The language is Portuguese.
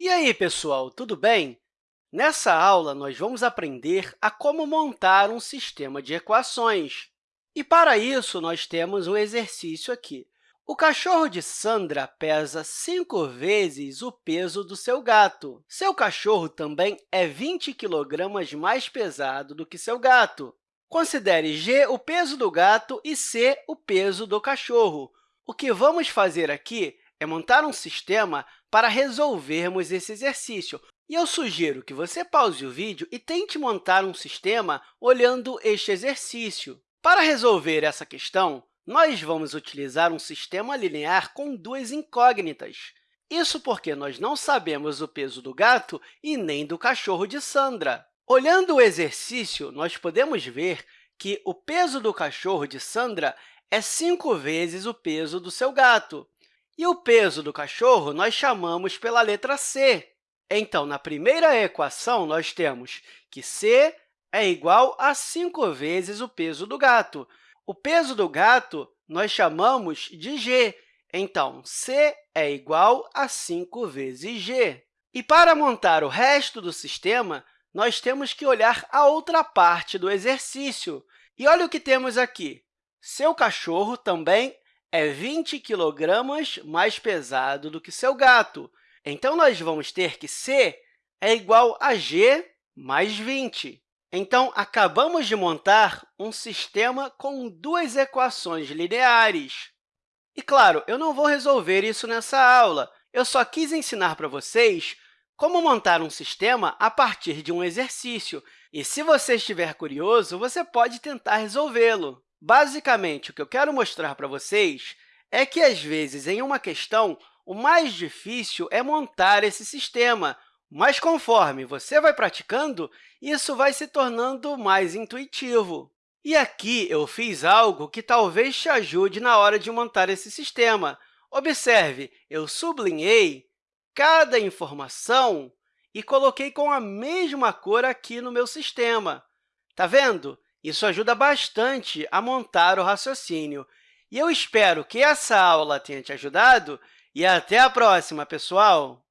E aí, pessoal, tudo bem? Nessa aula, nós vamos aprender a como montar um sistema de equações. E, para isso, nós temos um exercício aqui. O cachorro de Sandra pesa 5 vezes o peso do seu gato. Seu cachorro também é 20 kg mais pesado do que seu gato. Considere g o peso do gato e c o peso do cachorro. O que vamos fazer aqui é montar um sistema para resolvermos esse exercício. E eu sugiro que você pause o vídeo e tente montar um sistema olhando este exercício. Para resolver essa questão, nós vamos utilizar um sistema linear com duas incógnitas. Isso porque nós não sabemos o peso do gato e nem do cachorro de Sandra. Olhando o exercício, nós podemos ver que o peso do cachorro de Sandra é 5 vezes o peso do seu gato. E o peso do cachorro nós chamamos pela letra c. Então, na primeira equação, nós temos que c é igual a 5 vezes o peso do gato. O peso do gato nós chamamos de g. Então, c é igual a 5 vezes g. E para montar o resto do sistema, nós temos que olhar a outra parte do exercício. E olha o que temos aqui. Seu cachorro também é 20 kg mais pesado do que seu gato. Então, nós vamos ter que c é igual a g mais 20. Então, acabamos de montar um sistema com duas equações lineares. E, claro, eu não vou resolver isso nessa aula. Eu só quis ensinar para vocês como montar um sistema a partir de um exercício. E, se você estiver curioso, você pode tentar resolvê-lo. Basicamente, o que eu quero mostrar para vocês é que, às vezes, em uma questão, o mais difícil é montar esse sistema, mas, conforme você vai praticando, isso vai se tornando mais intuitivo. E aqui eu fiz algo que talvez te ajude na hora de montar esse sistema. Observe, eu sublinhei cada informação e coloquei com a mesma cor aqui no meu sistema. Está vendo? Isso ajuda bastante a montar o raciocínio. E eu espero que essa aula tenha te ajudado e até a próxima, pessoal!